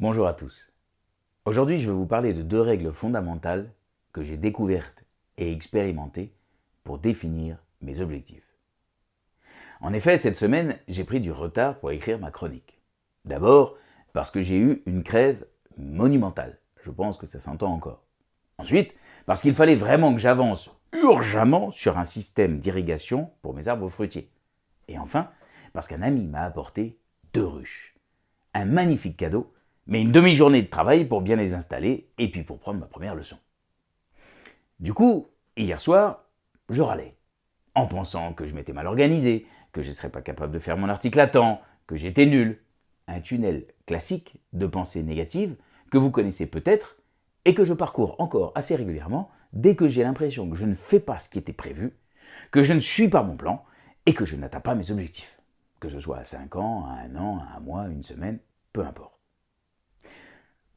Bonjour à tous. Aujourd'hui, je vais vous parler de deux règles fondamentales que j'ai découvertes et expérimentées pour définir mes objectifs. En effet, cette semaine, j'ai pris du retard pour écrire ma chronique. D'abord, parce que j'ai eu une crève monumentale. Je pense que ça s'entend encore. Ensuite, parce qu'il fallait vraiment que j'avance urgemment sur un système d'irrigation pour mes arbres fruitiers. Et enfin, parce qu'un ami m'a apporté deux ruches. Un magnifique cadeau, mais une demi-journée de travail pour bien les installer et puis pour prendre ma première leçon. Du coup, hier soir, je râlais, en pensant que je m'étais mal organisé, que je ne serais pas capable de faire mon article à temps, que j'étais nul. Un tunnel classique de pensée négative que vous connaissez peut-être et que je parcours encore assez régulièrement dès que j'ai l'impression que je ne fais pas ce qui était prévu, que je ne suis pas mon plan et que je n'atteins pas mes objectifs, que ce soit à 5 ans, à un an, à un mois, une semaine, peu importe.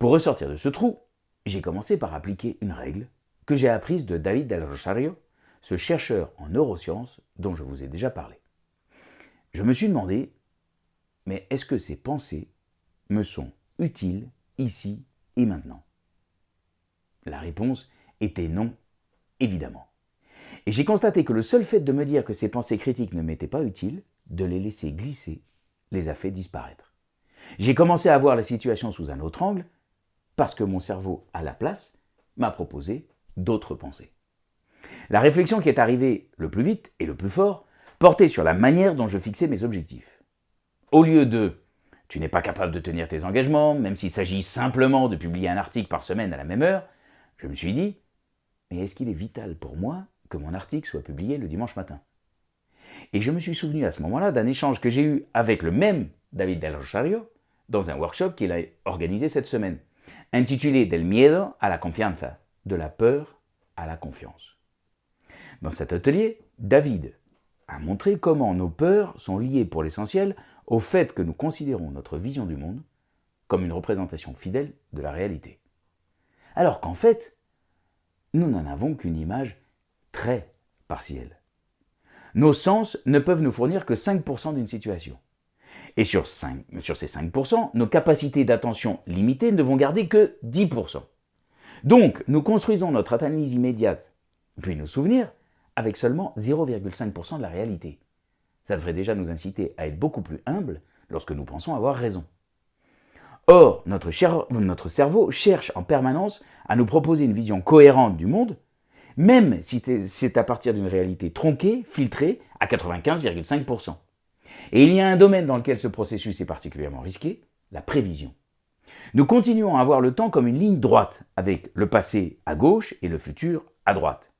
Pour ressortir de ce trou, j'ai commencé par appliquer une règle que j'ai apprise de David Del Rosario, ce chercheur en neurosciences dont je vous ai déjà parlé. Je me suis demandé, mais est-ce que ces pensées me sont utiles ici et maintenant? La réponse était non, évidemment. Et j'ai constaté que le seul fait de me dire que ces pensées critiques ne m'étaient pas utiles, de les laisser glisser, les a fait disparaître. J'ai commencé à voir la situation sous un autre angle, parce que mon cerveau, à la place, m'a proposé d'autres pensées. La réflexion qui est arrivée le plus vite et le plus fort portait sur la manière dont je fixais mes objectifs. Au lieu de « tu n'es pas capable de tenir tes engagements, même s'il s'agit simplement de publier un article par semaine à la même heure », je me suis dit « mais est-ce qu'il est vital pour moi que mon article soit publié le dimanche matin ?» Et je me suis souvenu à ce moment-là d'un échange que j'ai eu avec le même David Del Rosario dans un workshop qu'il a organisé cette semaine, intitulé Del miedo a la confianza, de la peur à la confiance. Dans cet atelier, David a montré comment nos peurs sont liées pour l'essentiel au fait que nous considérons notre vision du monde comme une représentation fidèle de la réalité. Alors qu'en fait, nous n'en avons qu'une image très partielle. Nos sens ne peuvent nous fournir que 5% d'une situation. Et sur, 5, sur ces 5%, nos capacités d'attention limitées ne vont garder que 10%. Donc, nous construisons notre analyse immédiate, puis nos souvenirs, avec seulement 0,5% de la réalité. Ça devrait déjà nous inciter à être beaucoup plus humbles lorsque nous pensons avoir raison. Or, notre, cerveau cherche en permanence à nous proposer une vision cohérente du monde, même si c'est à partir d'une réalité tronquée, filtrée, à 95,5%. Et il y a un domaine dans lequel ce processus est particulièrement risqué, la prévision. Nous continuons à avoir le temps comme une ligne droite, avec le passé à gauche et le futur à droite.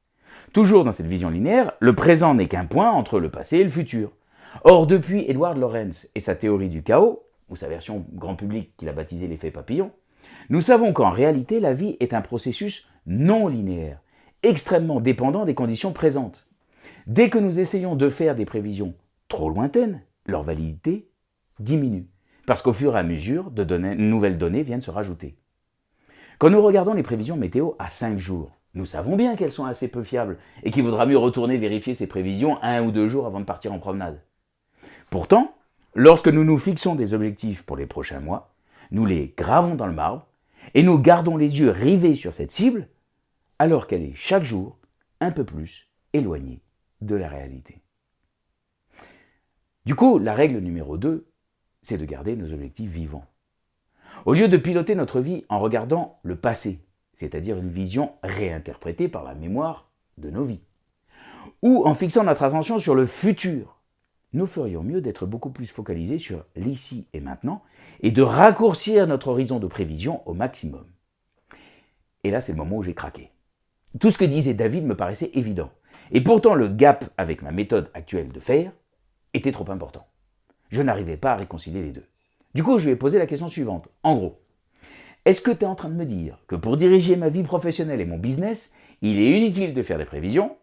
Toujours dans cette vision linéaire, le présent n'est qu'un point entre le passé et le futur. Or, depuis Edward Lorenz et sa théorie du chaos, ou sa version grand public qu'il a baptisé l'effet papillon, nous savons qu'en réalité, la vie est un processus non linéaire, extrêmement dépendant des conditions présentes. Dès que nous essayons de faire des prévisions trop lointaines, leur validité diminue, parce qu'au fur et à mesure, de nouvelles données viennent se rajouter. Quand nous regardons les prévisions météo à 5 jours, nous savons bien qu'elles sont assez peu fiables et qu'il vaudra mieux retourner vérifier ces prévisions un ou deux jours avant de partir en promenade. Pourtant, lorsque nous nous fixons des objectifs pour les prochains mois, nous les gravons dans le marbre et nous gardons les yeux rivés sur cette cible alors qu'elle est chaque jour un peu plus éloignée de la réalité. Du coup, la règle numéro 2, c'est de garder nos objectifs vivants. Au lieu de piloter notre vie en regardant le passé, c'est-à-dire une vision réinterprétée par la mémoire de nos vies. Ou en fixant notre attention sur le futur. Nous ferions mieux d'être beaucoup plus focalisés sur l'ici et maintenant et de raccourcir notre horizon de prévision au maximum. Et là, c'est le moment où j'ai craqué. Tout ce que disait David me paraissait évident. Et pourtant, le gap avec ma méthode actuelle de faire était trop important. Je n'arrivais pas à réconcilier les deux. Du coup, je lui ai posé la question suivante. En gros, est-ce que tu es en train de me dire que pour diriger ma vie professionnelle et mon business, il est inutile de faire des prévisions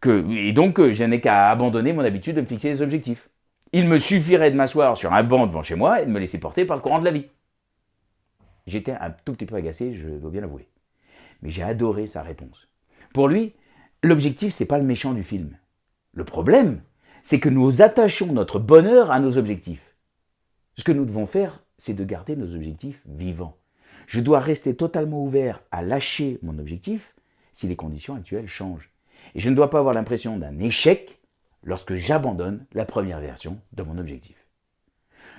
que, et donc que je n'ai qu'à abandonner mon habitude de me fixer des objectifs? Il me suffirait de m'asseoir sur un banc devant chez moi et de me laisser porter par le courant de la vie. J'étais un tout petit peu agacé, je dois bien l'avouer. Mais j'ai adoré sa réponse. Pour lui, l'objectif, c'est pas le méchant du film. Le problème, c'est que nous attachons notre bonheur à nos objectifs. Ce que nous devons faire, c'est de garder nos objectifs vivants. Je dois rester totalement ouvert à lâcher mon objectif si les conditions actuelles changent. Et je ne dois pas avoir l'impression d'un échec lorsque j'abandonne la première version de mon objectif.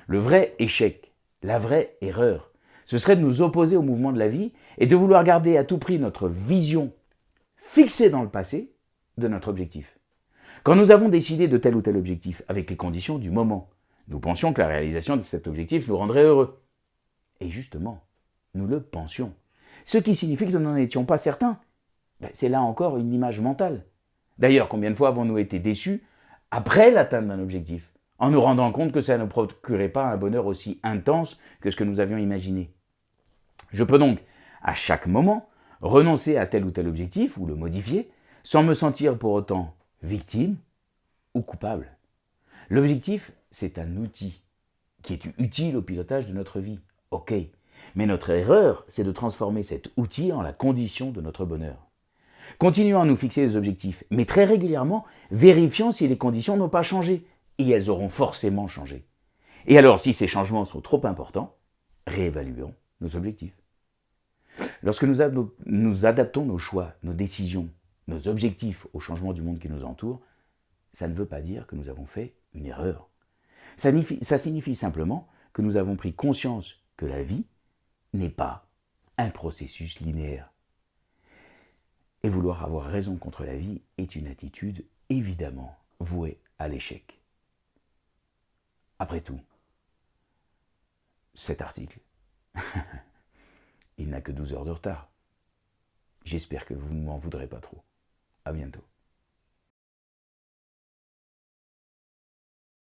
Le vrai échec, la vraie erreur, ce serait de nous opposer au mouvement de la vie et de vouloir garder à tout prix notre vision fixée dans le passé de notre objectif. Quand nous avons décidé de tel ou tel objectif avec les conditions du moment, nous pensions que la réalisation de cet objectif nous rendrait heureux. Et justement, nous le pensions. Ce qui signifie que nous n'en étions pas certains. Ben, c'est là encore une image mentale. D'ailleurs, combien de fois avons-nous été déçus après l'atteinte d'un objectif, en nous rendant compte que ça ne procurait pas un bonheur aussi intense que ce que nous avions imaginé? Je peux donc, à chaque moment, renoncer à tel ou tel objectif ou le modifier, sans me sentir pour autant victime ou coupable. L'objectif, c'est un outil qui est utile au pilotage de notre vie. Ok. Mais notre erreur, c'est de transformer cet outil en la condition de notre bonheur. Continuons à nous fixer des objectifs, mais très régulièrement, vérifions si les conditions n'ont pas changé. Et elles auront forcément changé. Et alors, si ces changements sont trop importants, réévaluons nos objectifs. Lorsque nous, nous adaptons nos choix, nos décisions, nos objectifs au changement du monde qui nous entoure, ça ne veut pas dire que nous avons fait une erreur. Ça signifie, simplement que nous avons pris conscience que la vie n'est pas un processus linéaire. Et vouloir avoir raison contre la vie est une attitude évidemment vouée à l'échec. Après tout, cet article, il n'a que 12 heures de retard. J'espère que vous ne m'en voudrez pas trop. À bientôt.